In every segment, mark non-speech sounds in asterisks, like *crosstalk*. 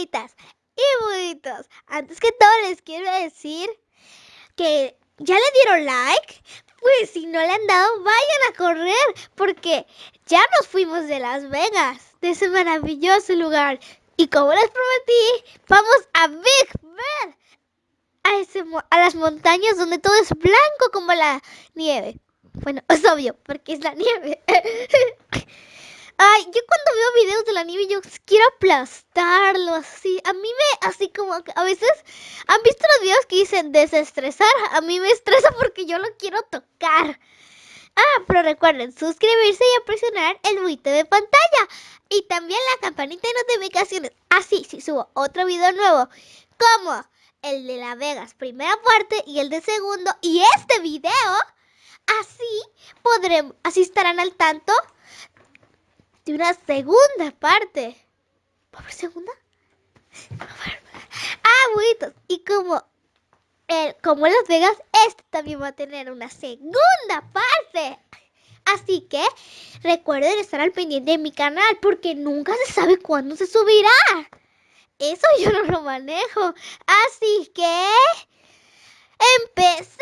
y buditos. Antes que todo les quiero decir que ya le dieron like. Pues si no le han dado, vayan a correr porque ya nos fuimos de Las Vegas, de ese maravilloso lugar. Y como les prometí, vamos a Big Bear, a, ese, a las montañas donde todo es blanco como la nieve. Bueno, *laughs* es obvio, porque es la nieve. *laughs* Ay, yo cuando veo videos de la nieve yo quiero aplastarlo así. A mí me, así como a veces, ¿han visto los videos que dicen desestresar? A mí me estresa porque yo lo quiero tocar. Ah, pero recuerden suscribirse y presionar el buito de pantalla. Y también la campanita de notificaciones. Así, si subo otro video nuevo, como el de La Vegas, primera parte, y el de segundo, y este video, así podremos, así estarán al tanto de una segunda parte. ¿Va haber segunda? Ah, buitos. Y como, como en Las Vegas, este también va a tener una segunda parte. Así que recuerden estar al pendiente de mi canal porque nunca se sabe cuándo se subirá. Eso yo no lo manejo. Así que... ¡Empecemos!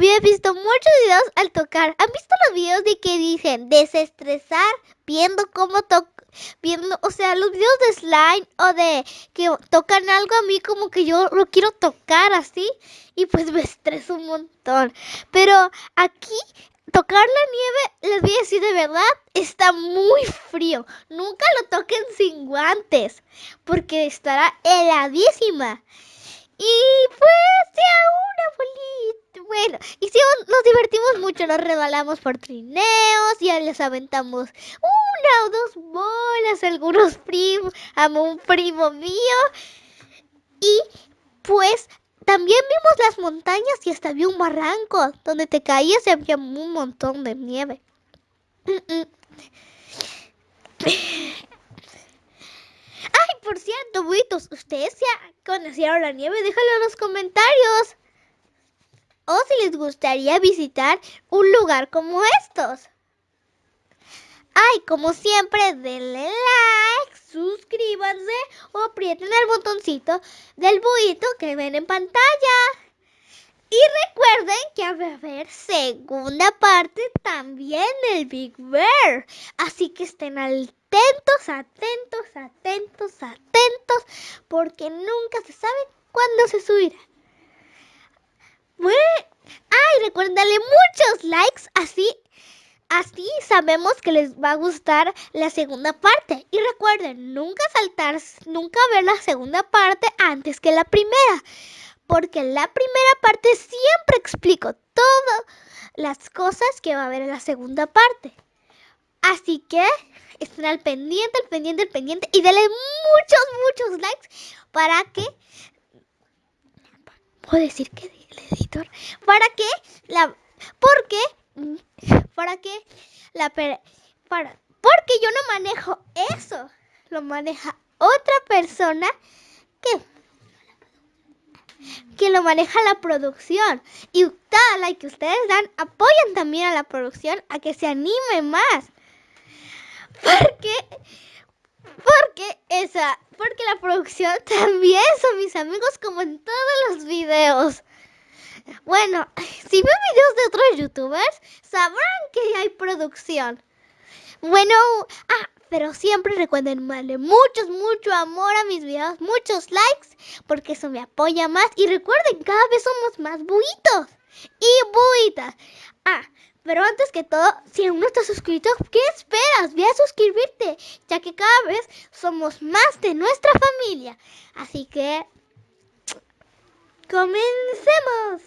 Había visto muchos videos al tocar. ¿Han visto los videos de que dicen desestresar viendo cómo tocar? Viendo, o sea, los videos de slime o de que tocan algo a mí como que yo lo quiero tocar así y pues me *laughs* estreso un montón. Pero aquí tocar la nieve, les voy a decir de verdad, está muy frío. Nunca lo toquen sin guantes, porque estará heladísima. Y pues ya una bolita. Bueno, y si nos divertimos mucho, nos rebalamos por trineos, ya les aventamos una o dos bolas, algunos primos, a un primo mío. Y pues también vimos las montañas y hasta había un barranco donde te caías y había un montón de nieve. Ay, por cierto, buitos, ¿ustedes ya conocieron la nieve? Déjalo en los comentarios. O si les gustaría visitar un lugar como estos. Ay, como siempre, denle like, suscríbanse o aprieten el botoncito del buito que ven en pantalla. Y recuerden que va a haber segunda parte también del Big Bear. Así que estén atentos, atentos, atentos, atentos, porque nunca se sabe cuándo se subirá. Bueno, ay, recuerden darle muchos likes, así Así sabemos que les va a gustar la segunda parte. Y recuerden, nunca saltar, nunca ver la segunda parte antes que la primera. Porque en la primera parte siempre explico todas las cosas que va a haber en la segunda parte. Así que estén al pendiente, al pendiente, al pendiente. Y denle muchos, muchos likes para que... ¿Puedo decir que el editor? Para que la... Porque para que la para porque yo no manejo eso, lo maneja otra persona que que lo maneja la producción. Y cada like que ustedes dan apoyan también a la producción a que se anime más. Porque porque esa porque la producción *laughs* también son mis amigos como en todos los videos. Bueno, *laughs* si ven videos de otros youtubers, sabrán que hay producción. Bueno, ah, pero siempre recuerden darle muchos, mucho amor a mis videos, muchos likes, porque eso me apoya más. Y recuerden, cada vez somos más buitos y buitas. Ah, pero antes que todo, si aún no estás suscrito, ¿qué esperas? Ve a suscribirte, ya que cada vez somos más de nuestra familia. Así que, comencemos.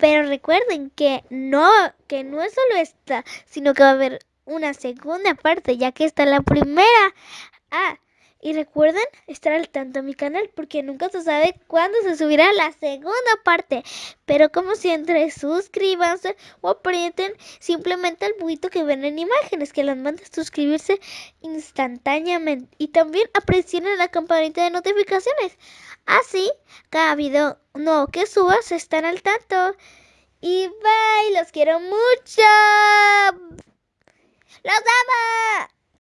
Pero recuerden que no, que no es solo esta, sino que va a haber una segunda parte, ya que está la primera. Ah, y recuerden estar al tanto de mi canal porque nunca se sabe cuándo se subirá la segunda parte. Pero como siempre, suscríbanse o aprieten simplemente el buito que ven en imágenes que las manda a suscribirse instantáneamente. Y también presionen la campanita de notificaciones. Así, cada video nuevo que subas están al tanto. Y bye, los quiero mucho. ¡Los amo!